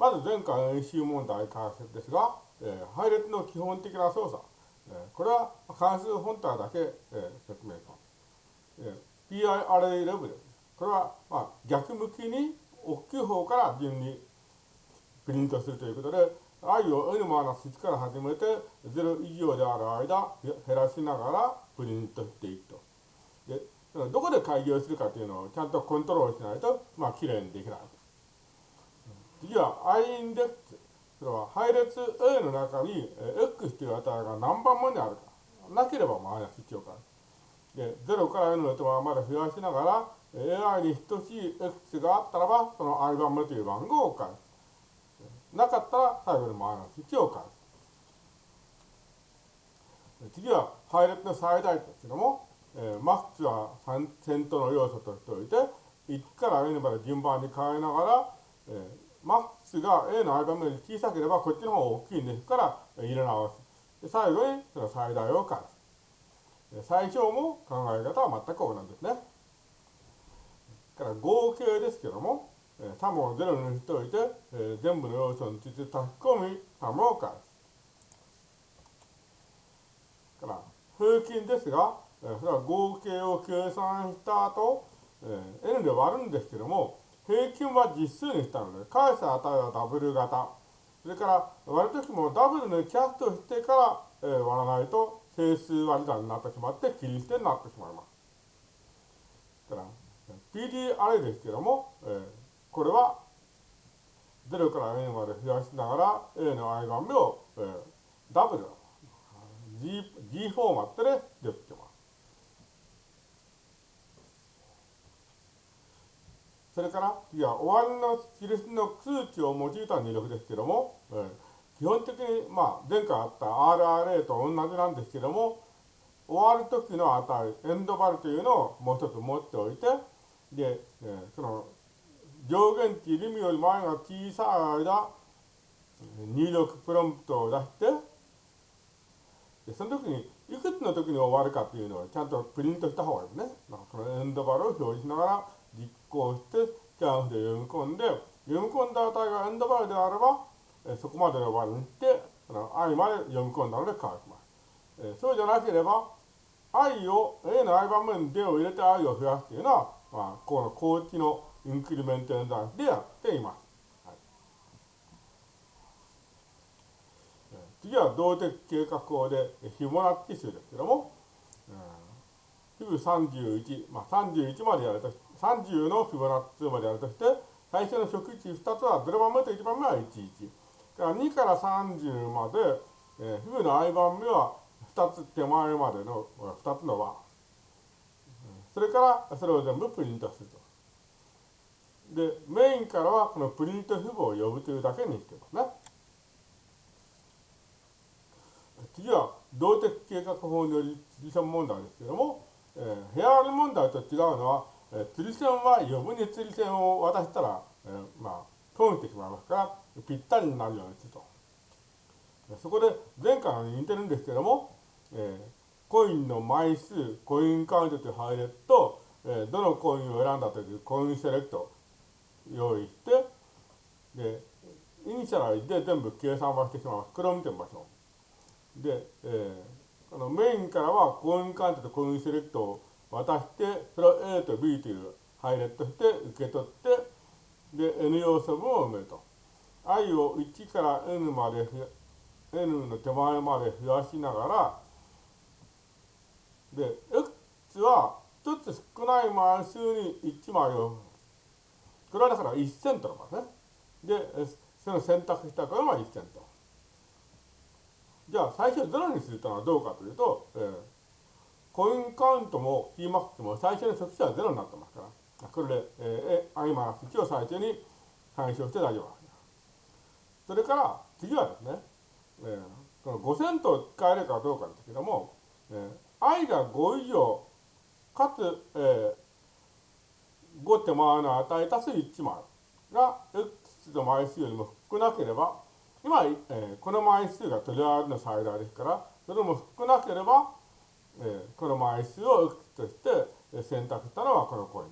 まず前回の演習問題解説ですが、えー、配列の基本的な操作。えー、これは関数本体だけ、えー、説明します。えー、PI アレイレブで。これは、まあ、逆向きに大きい方から順にプリントするということで、i を n-1 から始めて0以上である間減らしながらプリントしていくと。でどこで開業するかというのをちゃんとコントロールしないと、まあ、きれいにできない。次は i インデックス。それは配列 A の中に X という値が何番目にあるか。なければマイナス1を返す。で、0から N の手間まで増やしながら、AI に等しい X があったらば、その i 番目という番号を返す。なかったら最後にマイナス1を返す。次は配列の最大値ですけども、えー、マックスは先頭の要素としておいて、1から N まで順番に変えながら、マックスが A の i 番目より小さければこっちの方が大きいんですから入れ直す。で最後にその最大を返す。最小も考え方は全く同じですね。から合計ですけども、3を0にしておいて、え、全部の要素について書き込み、3を返す。から平均ですが、え、それは合計を計算した後、え、n で割るんですけども、平均は実数にしたので、返す値はダブル型。それから割るときもダブルのキャストしてから、えー、割らないと整数割り算になってしまって切り捨てになってしまいます。から PD アレですけども、えー、これは0から n まで増やしながら A の i 番目を、えー、ダブル G, G フォーマットでできます。それから次は終わりの印の数値を用いた入力ですけども、えー、基本的に、まあ、前回あった RRA と同じなんですけども、終わる時の値、エンドバルというのをもう一つ持っておいて、で、えー、その上限値、リミより前が小さい間、入力プロンプトを出して、でその時に、いくつの時に終わるかっていうのをちゃんとプリントした方がいいですね。まあ、このエンドバルを表示しながら実行して、スキャンフで読み込んで、読み込んだ値がエンドバルであれば、えそこまでのバルにして、あの i まで読み込んだので乾きます。えそうじゃなければ、i を、A の i 番目に D を入れて i を増やすというのは、まあ、この高知のインクリメント演算でやっています。はい、次は動的計画法でフィボナッチ数ですけども、フィブ31、まあ、31までやると、30のフィボナッチ数までやるとして、最初の初期値2つは0番目と1番目は11。から2から30まで、えー、フグの i 番目は2つ手前までの2つの和。それからそれを全部プリントすると。で、メインからはこのプリント符号を呼ぶというだけにしてますね。次は動的計画法により釣り線問題ですけれども、えー、部屋割り問題と違うのは、えー、釣り線は余分に釣り線を渡したら、えー、まあ、通ってしまいますから、ぴったりになるようにすると。そこで前回の似てるんですけども、えー、コインの枚数、coin count という配列と、えー、どのコインを選んだという coin select 用意して、で、 initialize で全部計算はしてしまいます。これを見てみましょう。で、えー、このメインからは coin count と coin select を渡して、それを A と B という配列として受け取って、で、N 要素分を埋めると。i を1から n まで n の手前まで増やしながらで x は1つ少ない枚数に1枚をこれはだから1セントの場合ねでその選択したからは1セントじゃあ最初0にするというのはどうかというと、えー、コインカウントも Tmax も最初の初期値は0になってますから。これで、えー、i マイナス1を最初に干渉して大丈夫それから次はですね、えー、この5セントを使えるかどうかですけども、えー、i が5以上、かつ、えー、5手前の値足す1枚が x の枚数よりも少なければ、今、えー、この枚数がとりあえずの最大ですから、それも少なければ、えー、この枚数を x として選択したのはこのコイン。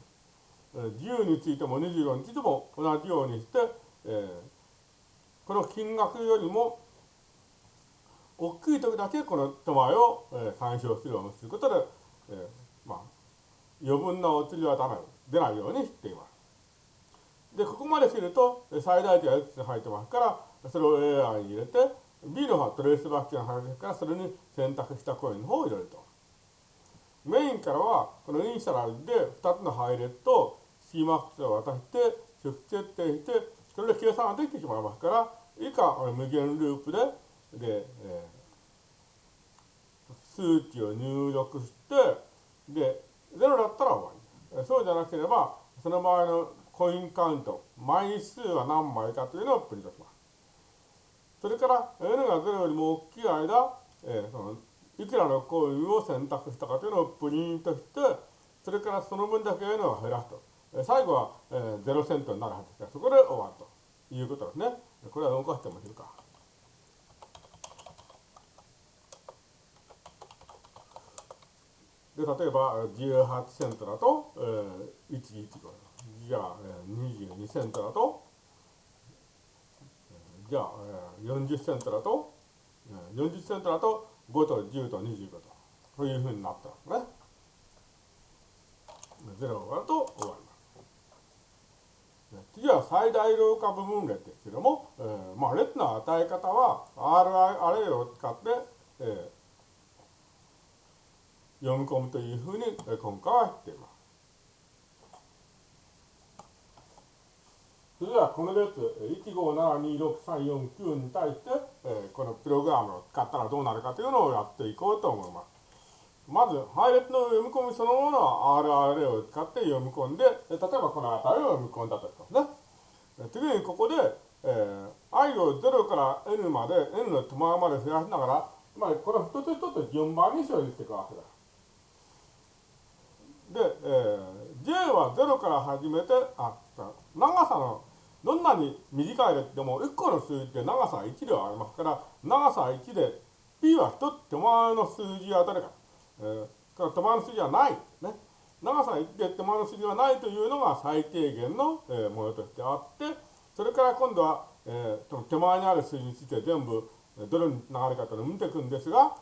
10についても25についても同じようにして、えーこの金額よりも大きい時だけこの手前を、えー、参照するようにすることで、えー、まあ、余分なお釣りはダメ出ないようにしています。で、ここまですると、最大値がいくつ入ってますから、それを A 案に入れて、B の方はトレースバックが入るから、それに選択したコインの方を入れると。メインからは、このイニシャラルで2つの配列と CMAX を渡して、初期設定して、それで計算ができてしまいますから、以下、無限ループで、で、えー、数値を入力して、で、0だったら終わり。そうじゃなければ、その場合のコインカウント、枚数は何枚かというのをプリントします。それから、N が0よりも大きい間、えー、そのいくらのコインを選択したかというのをプリントして、それからその分だけ N を減らすと。最後は、えー、0セントになるはずですから、そこで終わるということですね。これは動かしてもいいか。で、例えば18セントだと、えー、115。じゃあ、えー、22セントだと、じゃあ、えー、40セントだと、えー、40セントだと5と10と25と、そういうふうになったんですね。0が終わると終わります。次は最大老化部分列ですけども、えー、まあ列の与え方は RI アレイを使って、えー、読み込むというふうに今回は言っています。それではこの列1572634に対して、えー、このプログラムを使ったらどうなるかというのをやっていこうと思います。まず、配列の読み込みそのものは RRA を使って読み込んで、例えばこの値を読み込んだとしますね。次にここで、えー、i を0から n まで、n の手前まで増やしながら、つまあ、これ一つ一つ順番に処理していくわけです。で、えー、J は0から始めて、あ、長さの、どんなに短い列でも1個の数字って長さ1ではありますから、長さ1で P は1つ手前の数字はどれか。えー、から手前の数字はない。ね。長さ1で手前の数字はないというのが最低限の、えー、ものとしてあって、それから今度は、えー、その手前にある数字について全部どれにつながるかというのを見ていくんですが、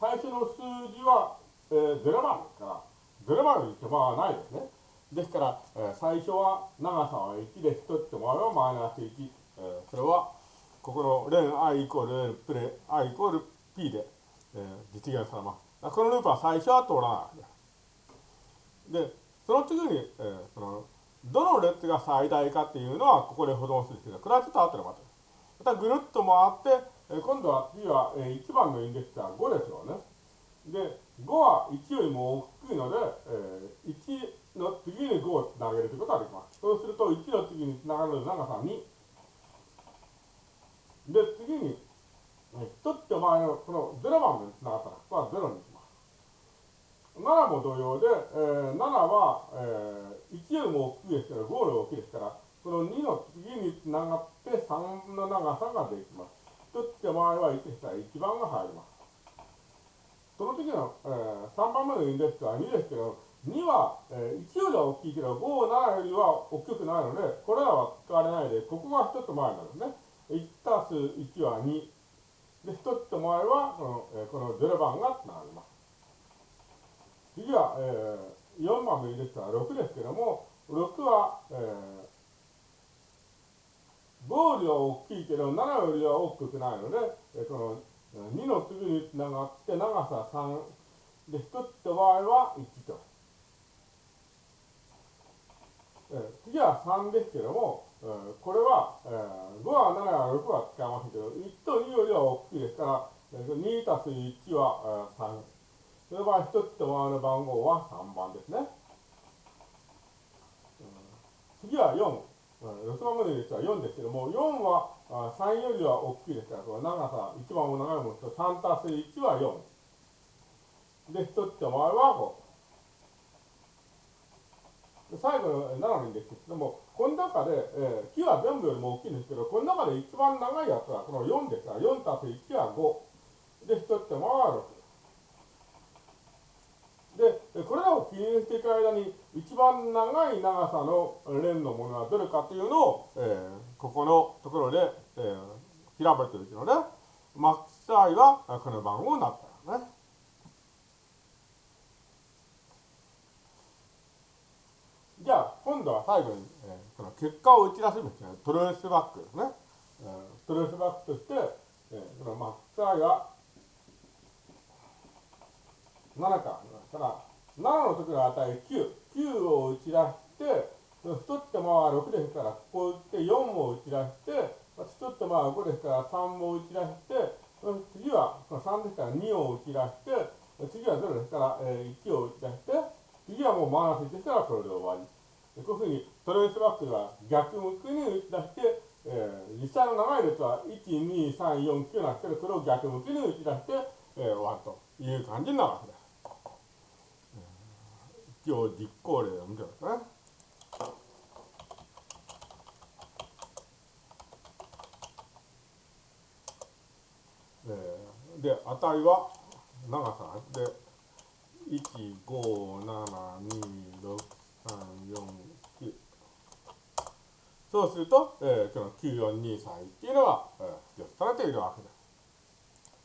最初の数字は、えー、0番ですから、0番の手間はないですね。ですから、えー、最初は長さは1で1ってもらえばマイナス1。えー、それは、ここの連 i イコール n プレ i イコール p で、えー、実現されます。このループは最初は通らないで。で、その次に、えー、その、どの列が最大かっていうのはここで保存するんですけど、これはちょっと後でまた。またぐるっと回って、えー、今度は次は、えー、1番のインデックスは5ですよね。で、5は1よりも大きいので、えー、1の次に5をつなげるということができます。そうすると、1の次につながる長さ2。で、次に、1つ手前のこの0番目につながったら、ここは0にします。7も同様で、えー、7は、えー、1よりも大きいですから、5より大きいですから、この2の次につながって3の長さができます。1つ手前は1したら1番が入ります。その時の、えー、3番目のインデックスは2ですけど、2は、えー、1よりは大きいけど、5、7よりは大きくないので、これらは使われないで、ここが1つ前なんですね。1たす1は2。で、1つ前は、この、えー、この0番がつながります。次は、えー、4番のインデックスは6ですけども、6は、えー、5よりは大きいけど、7よりは大きくないので、えー、この2の次につながって長さ3で1つって場合は1と。次は3ですけども、これは、え5は7は6は使いませんけど、1と2よりは大きいですから、え2たす1は、え3。その場合、1つって場合の番号は3番ですね。次は4。6番目の列は4ですけども、4は3よりは大きいですから、この長さ、一番も長いものと3たす1は4。で、1つ手前は5。最後の7のインデックスけども、この中で、えー、木は全部よりも大きいんですけど、この中で一番長いやつはこの4ですから、4たす1は5。で、1つ手前は6。で、これらを記入していく間に、一番長い長さの連のものはどれかというのを、えー、ここのところで、えー、調べていくので、マックス i はこの番号になったね。じゃあ、今度は最後に、えー、この結果を打ち出すんですね。トレースバックですね。えー、トレースバックとして、えー、このマックス i は7か。だから、7の時の値9。9を打ち出して、1ってまあ6ですから、ここ打って4も打ち出して、1ってまあ5ですから3も打ち出して、次は3ですから2を打ち出して、次は0ですから、1を打ち出して、次はもうマイナス1ですからこれで終わり。こういうふうにトレースバックでは逆向きに打ち出して、えー、実際の長い列は1、2、3、4、9なんですけど、これを逆向きに打ち出して、えー、終わるという感じになるわけです。一応実行例を見てくださいね。えー、で、値は長さで1572634そうすると、えー、この9423っていうのは、えー、記録されているわけです。